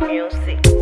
music.